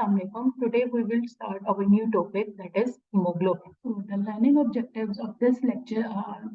Assalamualaikum. Today we will start our new topic that is hemoglobin. So the learning objectives of this lecture are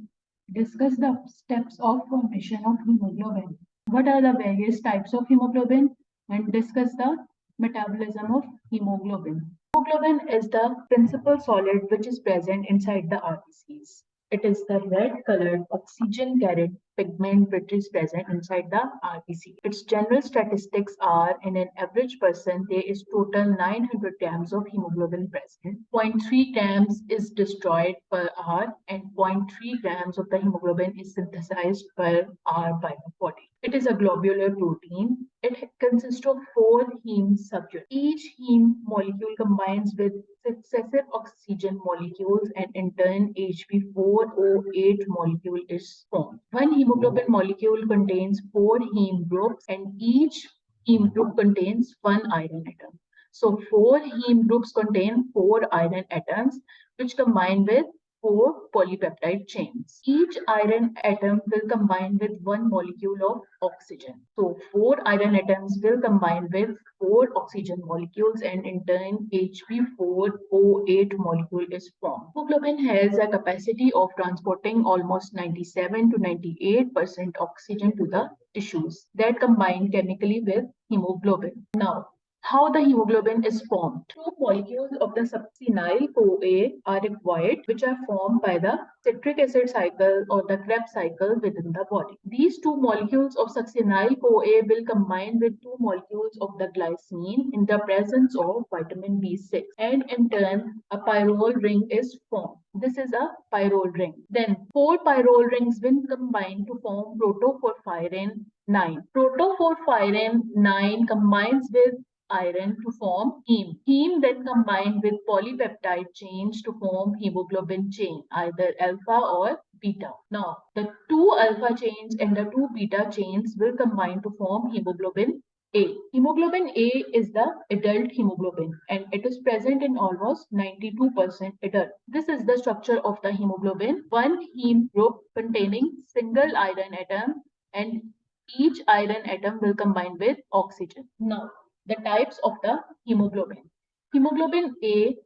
discuss the steps of formation of hemoglobin. What are the various types of hemoglobin and discuss the metabolism of hemoglobin. Hemoglobin is the principal solid which is present inside the RBCs. It is the red colored oxygen carried pigment which is present inside the RBC. Its general statistics are in an average person there is total 900 grams of hemoglobin present. 0.3 grams is destroyed per hour and 0.3 grams of the hemoglobin is synthesized per hour by the body. It is a globular protein. It consists of four heme subunits. Each heme molecule combines with successive oxygen molecules and in turn HB4O8 molecule is formed. One hemoglobin molecule contains four heme groups and each heme group contains one iron atom. So four heme groups contain four iron atoms which combine with four polypeptide chains. Each iron atom will combine with one molecule of oxygen. So four iron atoms will combine with four oxygen molecules and in turn HB4O8 molecule is formed. Hemoglobin has a capacity of transporting almost 97 to 98% oxygen to the tissues that combine chemically with hemoglobin. Now, how the hemoglobin is formed. Two molecules of the succinyl CoA are required, which are formed by the citric acid cycle or the Krebs cycle within the body. These two molecules of succinyl CoA will combine with two molecules of the glycine in the presence of vitamin B6 and in turn a pyrrole ring is formed. This is a pyrrole ring. Then four pyrrole rings will combine to form protoporphyrin 9. Protoporphyrin 9 combines with iron to form heme. Heme then combined with polypeptide chains to form hemoglobin chain, either alpha or beta. Now, the two alpha chains and the two beta chains will combine to form hemoglobin A. Hemoglobin A is the adult hemoglobin and it is present in almost 92% adult. This is the structure of the hemoglobin. One heme group containing single iron atom and each iron atom will combine with oxygen. Now, the types of the hemoglobin. Hemoglobin A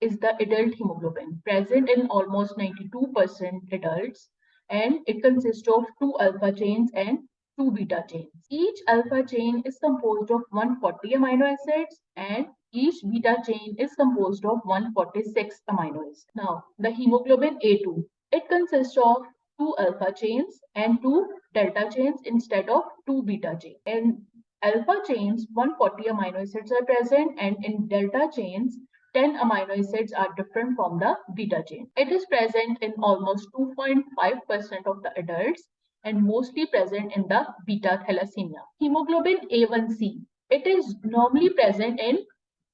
is the adult hemoglobin present in almost 92% adults and it consists of two alpha chains and two beta chains. Each alpha chain is composed of 140 amino acids and each beta chain is composed of 146 amino acids. Now, the hemoglobin A2, it consists of two alpha chains and two delta chains instead of two beta chains. And alpha chains, 140 amino acids are present and in delta chains, 10 amino acids are different from the beta chain. It is present in almost 2.5% of the adults and mostly present in the beta thalassemia. Hemoglobin A1C. It is normally present in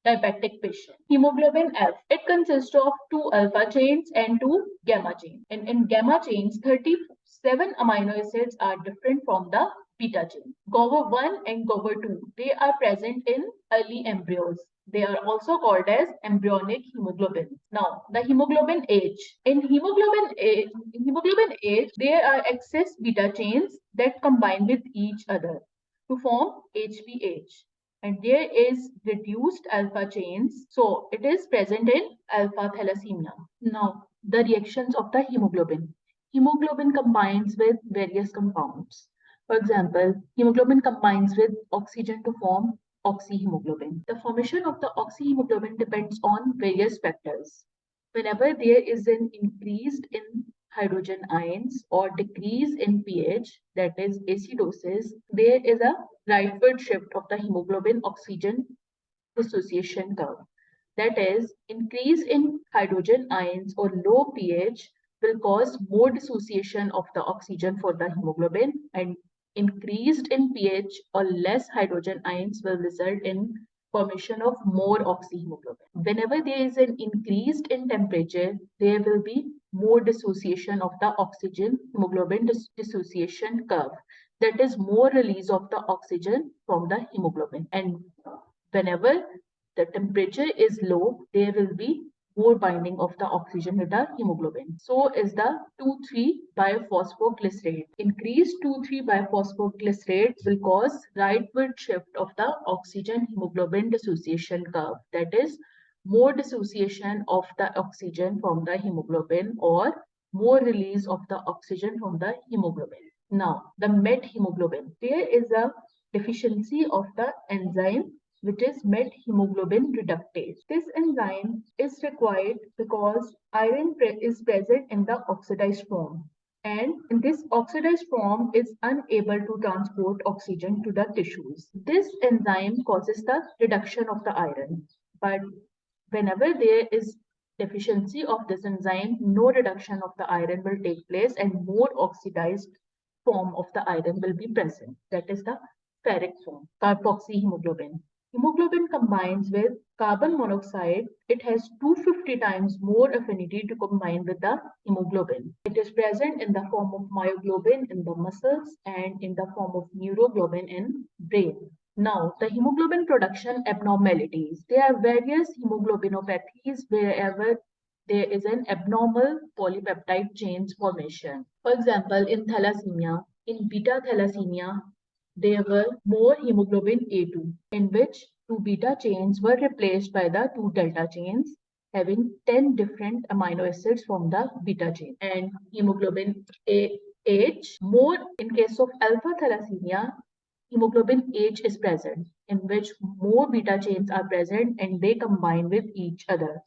diabetic patient. Hemoglobin F. It consists of two alpha chains and two gamma chains. And in gamma chains, 37 amino acids are different from the beta chain. Gower 1 and Gower 2, they are present in early embryos. They are also called as embryonic hemoglobin. Now, the hemoglobin H. In hemoglobin H, in hemoglobin H, there are excess beta chains that combine with each other to form HBH. And there is reduced alpha chains. So, it is present in alpha thalassemia. Now, the reactions of the hemoglobin. Hemoglobin combines with various compounds. For example, hemoglobin combines with oxygen to form oxyhemoglobin. The formation of the oxyhemoglobin depends on various factors. Whenever there is an increase in hydrogen ions or decrease in pH, that is acidosis, there is a rightward shift of the hemoglobin oxygen dissociation curve. That is, increase in hydrogen ions or low pH will cause more dissociation of the oxygen for the hemoglobin and increased in pH or less hydrogen ions will result in formation of more oxyhemoglobin. Hmm. Whenever there is an increased in temperature, there will be more dissociation of the oxygen hemoglobin dis dissociation curve. That is more release of the oxygen from the hemoglobin. And whenever the temperature is low, there will be more binding of the oxygen with the hemoglobin. So is the 2,3 biphosphoglycerate. Increased 2,3 biphosphoglycerate will cause rightward shift of the oxygen hemoglobin dissociation curve. That is more dissociation of the oxygen from the hemoglobin or more release of the oxygen from the hemoglobin. Now, the methemoglobin. There is a deficiency of the enzyme which is methemoglobin reductase. This enzyme is required because iron pre is present in the oxidized form and in this oxidized form is unable to transport oxygen to the tissues. This enzyme causes the reduction of the iron but whenever there is deficiency of this enzyme, no reduction of the iron will take place and more oxidized form of the iron will be present. That is the ferric form, carboxyhemoglobin. Hemoglobin combines with carbon monoxide. It has 250 times more affinity to combine with the hemoglobin. It is present in the form of myoglobin in the muscles and in the form of neuroglobin in brain. Now, the hemoglobin production abnormalities. There are various hemoglobinopathies wherever there is an abnormal polypeptide chain formation. For example, in thalassemia, in beta thalassemia, there were more hemoglobin A2, in which two beta chains were replaced by the two delta chains, having 10 different amino acids from the beta chain. And hemoglobin AH, more in case of alpha thalassemia, hemoglobin H is present, in which more beta chains are present and they combine with each other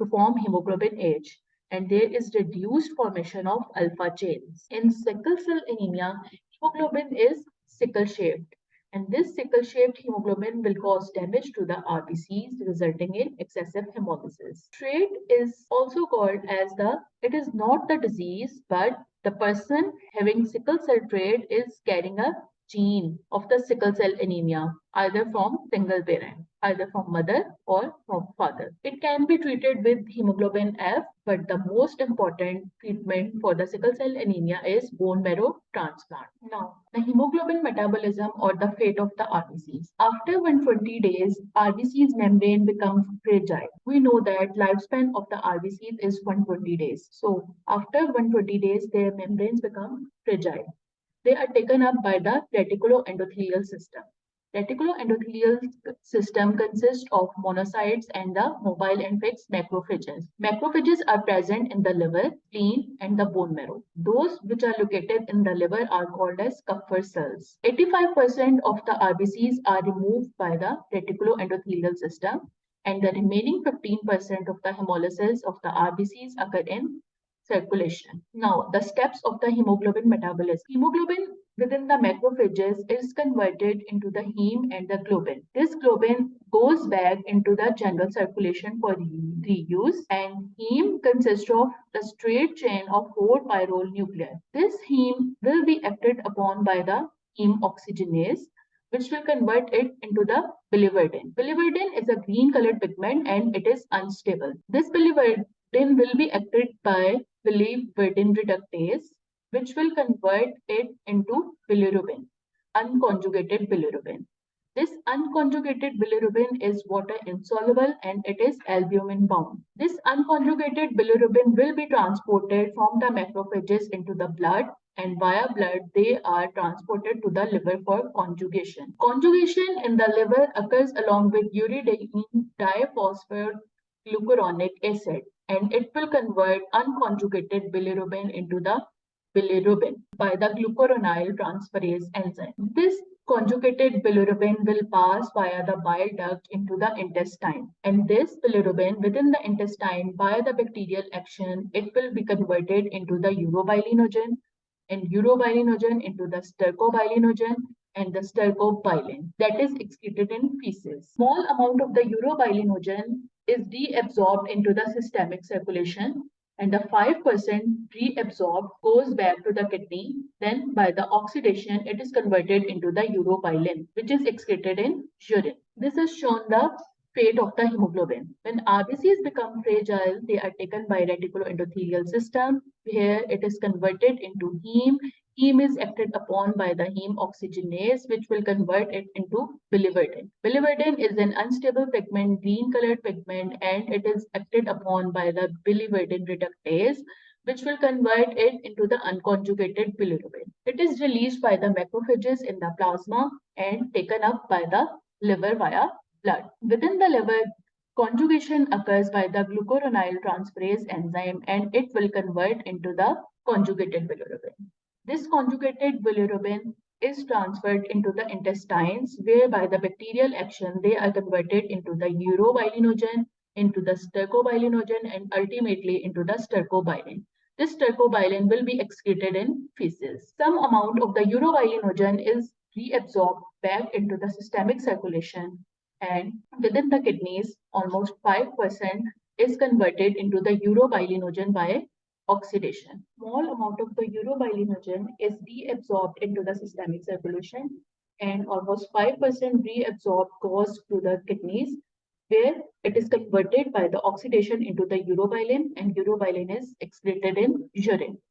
to form hemoglobin H and there is reduced formation of alpha chains. In sickle cell anemia, hemoglobin is sickle shaped and this sickle shaped hemoglobin will cause damage to the RBCs resulting in excessive hemolysis. Trait is also called as the, it is not the disease but the person having sickle cell trait is carrying a gene of the sickle cell anemia, either from single parent, either from mother or from father. It can be treated with hemoglobin F, but the most important treatment for the sickle cell anemia is bone marrow transplant. Now, the hemoglobin metabolism or the fate of the RBCs. After 120 days, RBC's membrane becomes fragile. We know that lifespan of the RBCs is 120 days. So after 120 days, their membranes become fragile. They are taken up by the reticuloendothelial system. Reticuloendothelial system consists of monocytes and the mobile and fixed macrophages. Macrophages are present in the liver, spleen, and the bone marrow. Those which are located in the liver are called as Kupffer cells. 85% of the RBCs are removed by the reticuloendothelial system and the remaining 15% of the hemolysis of the RBCs occur in circulation. Now, the steps of the hemoglobin metabolism. Hemoglobin within the macrophages is converted into the heme and the globin. This globin goes back into the general circulation for reuse and heme consists of a straight chain of four pyrrole nuclei. This heme will be acted upon by the heme oxygenase which will convert it into the biliverdin. Biliverdin is a green colored pigment and it is unstable. This biliverdin will be acted by biliverdin reductase, which will convert it into bilirubin, unconjugated bilirubin. This unconjugated bilirubin is water insoluble and it is albumin bound. This unconjugated bilirubin will be transported from the macrophages into the blood and via blood they are transported to the liver for conjugation. Conjugation in the liver occurs along with uridine diphosphoglucuronic acid and it will convert unconjugated bilirubin into the bilirubin by the glucuronyl transferase enzyme. This conjugated bilirubin will pass via the bile duct into the intestine and this bilirubin within the intestine by the bacterial action it will be converted into the urobilinogen and urobilinogen into the stercobilinogen and the stercobilin that is excreted in feces. Small amount of the urobilinogen is deabsorbed into the systemic circulation and the 5% reabsorbed goes back to the kidney. Then by the oxidation, it is converted into the urobilin, which is excreted in urine. This has shown the fate of the hemoglobin. When RBCs become fragile, they are taken by reticuloendothelial system, where it is converted into heme. Heme is acted upon by the heme oxygenase, which will convert it into biliverdin. Biliverdin is an unstable pigment, green colored pigment, and it is acted upon by the biliverdin reductase, which will convert it into the unconjugated bilirubin. It is released by the macrophages in the plasma and taken up by the liver via blood. Within the liver, conjugation occurs by the glucuronide transferase enzyme and it will convert into the conjugated bilirubin. This conjugated bilirubin is transferred into the intestines where by the bacterial action they are converted into the urobilinogen, into the stercobilinogen and ultimately into the stercobilin. This stercobilin will be excreted in feces. Some amount of the urobilinogen is reabsorbed back into the systemic circulation and within the kidneys, almost 5% is converted into the urobilinogen by oxidation. Small amount of the urobilinogen is reabsorbed into the systemic circulation and almost 5% reabsorbed goes to the kidneys where it is converted by the oxidation into the urobilin and urobilin is excreted in urine.